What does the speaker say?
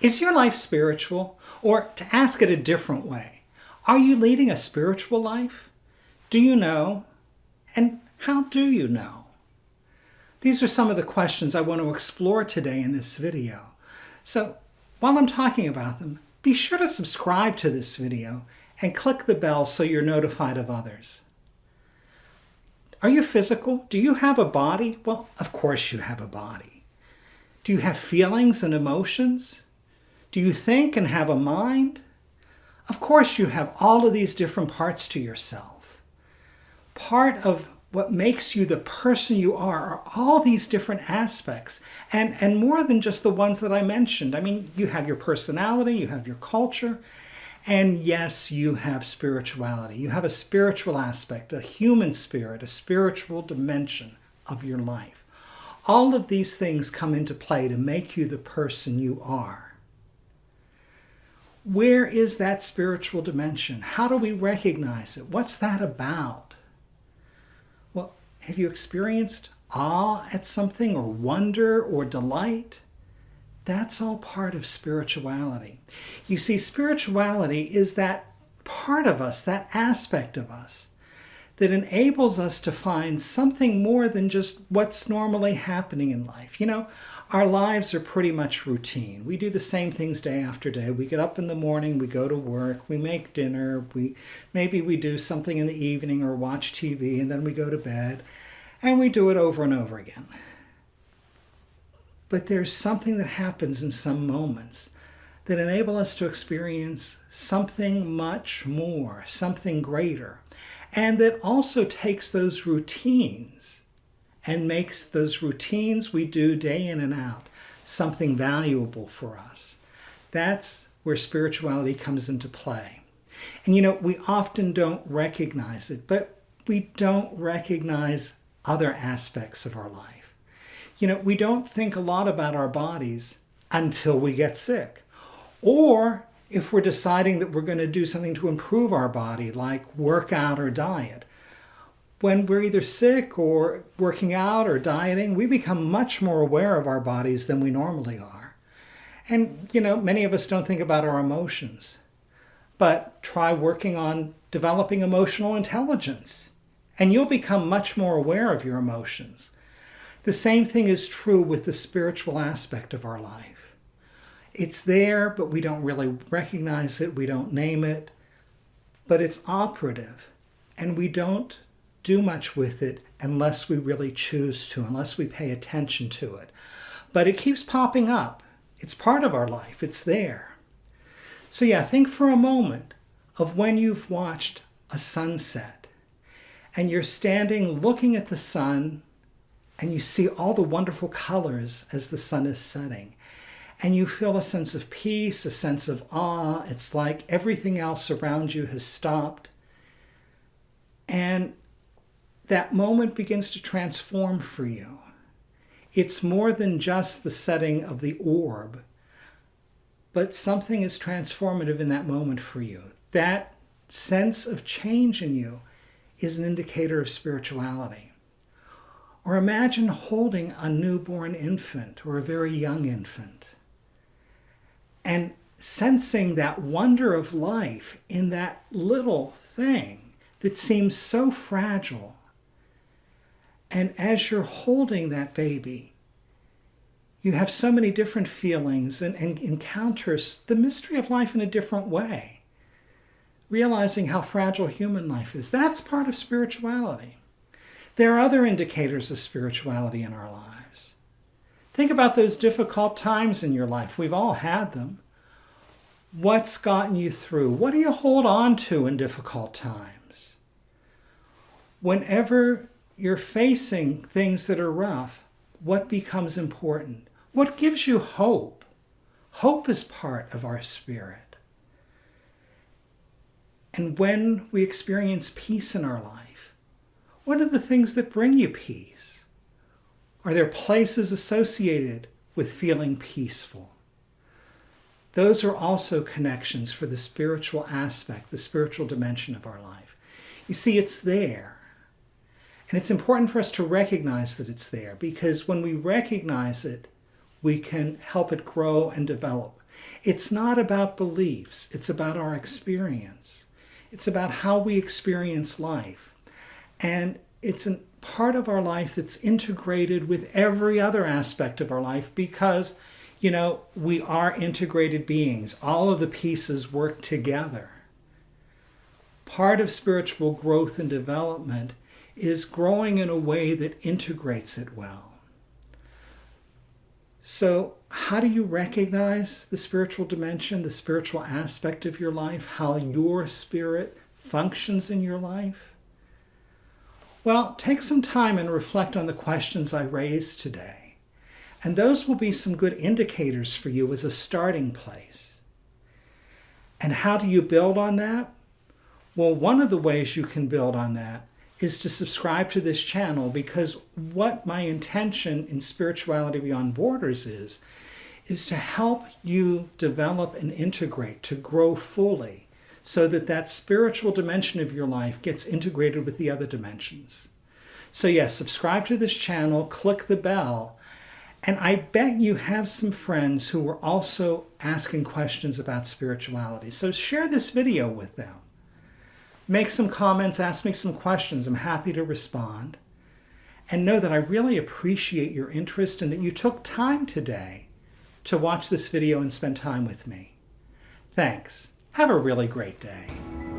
Is your life spiritual? Or to ask it a different way, are you leading a spiritual life? Do you know? And how do you know? These are some of the questions I want to explore today in this video. So while I'm talking about them, be sure to subscribe to this video and click the bell so you're notified of others. Are you physical? Do you have a body? Well, of course you have a body. Do you have feelings and emotions? Do you think and have a mind? Of course you have all of these different parts to yourself. Part of what makes you the person you are are all these different aspects and and more than just the ones that I mentioned. I mean, you have your personality, you have your culture, and yes, you have spirituality. You have a spiritual aspect, a human spirit, a spiritual dimension of your life. All of these things come into play to make you the person you are. Where is that spiritual dimension? How do we recognize it? What's that about? Well, have you experienced awe at something or wonder or delight? That's all part of spirituality. You see, spirituality is that part of us, that aspect of us, that enables us to find something more than just what's normally happening in life. You know, our lives are pretty much routine. We do the same things day after day. We get up in the morning, we go to work, we make dinner, we maybe we do something in the evening or watch TV and then we go to bed and we do it over and over again. But there's something that happens in some moments that enable us to experience something much more, something greater, and that also takes those routines and makes those routines we do day in and out something valuable for us. That's where spirituality comes into play. And you know, we often don't recognize it, but we don't recognize other aspects of our life. You know, we don't think a lot about our bodies until we get sick. Or if we're deciding that we're going to do something to improve our body, like workout or diet, when we're either sick or working out or dieting, we become much more aware of our bodies than we normally are. And, you know, many of us don't think about our emotions. But try working on developing emotional intelligence, and you'll become much more aware of your emotions. The same thing is true with the spiritual aspect of our life. It's there, but we don't really recognize it, we don't name it, but it's operative, and we don't do much with it unless we really choose to, unless we pay attention to it. But it keeps popping up. It's part of our life. It's there. So yeah, think for a moment of when you've watched a sunset and you're standing looking at the sun and you see all the wonderful colors as the sun is setting. And you feel a sense of peace, a sense of awe. It's like everything else around you has stopped. And that moment begins to transform for you. It's more than just the setting of the orb, but something is transformative in that moment for you. That sense of change in you is an indicator of spirituality. Or imagine holding a newborn infant or a very young infant and sensing that wonder of life in that little thing that seems so fragile and as you're holding that baby, you have so many different feelings and, and encounters the mystery of life in a different way. Realizing how fragile human life is. That's part of spirituality. There are other indicators of spirituality in our lives. Think about those difficult times in your life. We've all had them. What's gotten you through? What do you hold on to in difficult times? Whenever you're facing things that are rough, what becomes important? What gives you hope? Hope is part of our spirit. And when we experience peace in our life, what are the things that bring you peace? Are there places associated with feeling peaceful? Those are also connections for the spiritual aspect, the spiritual dimension of our life. You see, it's there. And it's important for us to recognize that it's there because when we recognize it, we can help it grow and develop It's not about beliefs, it's about our experience. It's about how we experience life. And it's a part of our life that's integrated with every other aspect of our life because, you know, we are integrated beings. All of the pieces work together. Part of spiritual growth and development is growing in a way that integrates it well. So, how do you recognize the spiritual dimension, the spiritual aspect of your life, how your spirit functions in your life? Well, take some time and reflect on the questions I raised today. And those will be some good indicators for you as a starting place. And how do you build on that? Well, one of the ways you can build on that is to subscribe to this channel because what my intention in Spirituality Beyond Borders is, is to help you develop and integrate, to grow fully, so that that spiritual dimension of your life gets integrated with the other dimensions. So yes, subscribe to this channel, click the bell, and I bet you have some friends who are also asking questions about spirituality. So share this video with them make some comments, ask me some questions. I'm happy to respond. And know that I really appreciate your interest and that you took time today to watch this video and spend time with me. Thanks. Have a really great day.